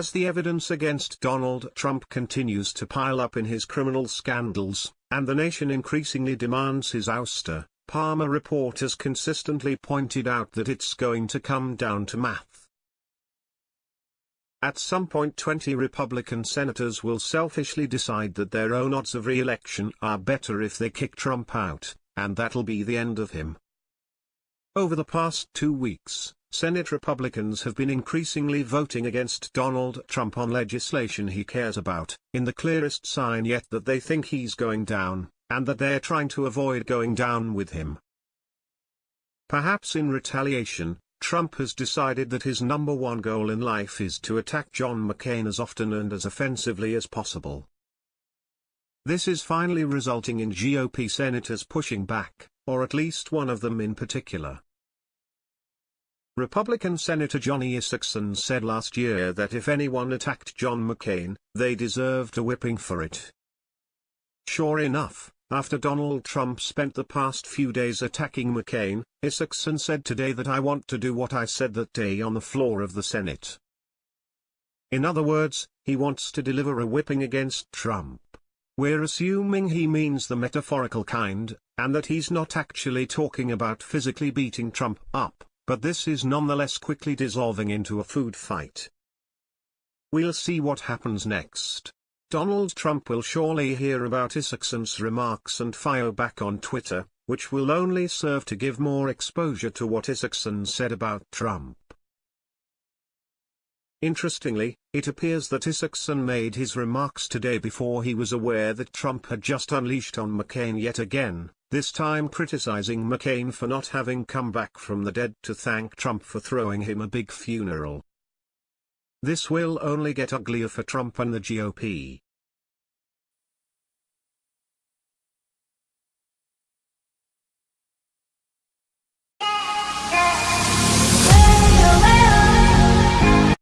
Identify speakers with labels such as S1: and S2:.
S1: As the evidence against Donald Trump continues to pile up in his criminal scandals, and the nation increasingly demands his ouster, Palmer reporters consistently pointed out that it's going to come down to math. At some point 20 Republican senators will selfishly decide that their own odds of re-election are better if they kick Trump out, and that'll be the end of him. Over the past two weeks, Senate Republicans have been increasingly voting against Donald Trump on legislation he cares about, in the clearest sign yet that they think he's going down, and that they're trying to avoid going down with him. Perhaps in retaliation, Trump has decided that his number one goal in life is to attack John McCain as often and as offensively as possible. This is finally resulting in GOP senators pushing back, or at least one of them in particular. Republican Senator Johnny Isakson said last year that if anyone attacked John McCain, they deserved a whipping for it. Sure enough, after Donald Trump spent the past few days attacking McCain, Isakson said today that I want to do what I said that day on the floor of the Senate. In other words, he wants to deliver a whipping against Trump. We're assuming he means the metaphorical kind, and that he's not actually talking about physically beating Trump up, but this is nonetheless quickly dissolving into a food fight. We'll see what happens next. Donald Trump will surely hear about Isakson's remarks and fire back on Twitter, which will only serve to give more exposure to what Isakson said about Trump. Interestingly, it appears that Isakson made his remarks today before he was aware that Trump had just unleashed on McCain yet again, this time criticizing McCain for not having come back from the dead to thank Trump for throwing him a big funeral. This will only get uglier for Trump and the GOP.